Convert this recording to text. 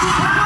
Yeah.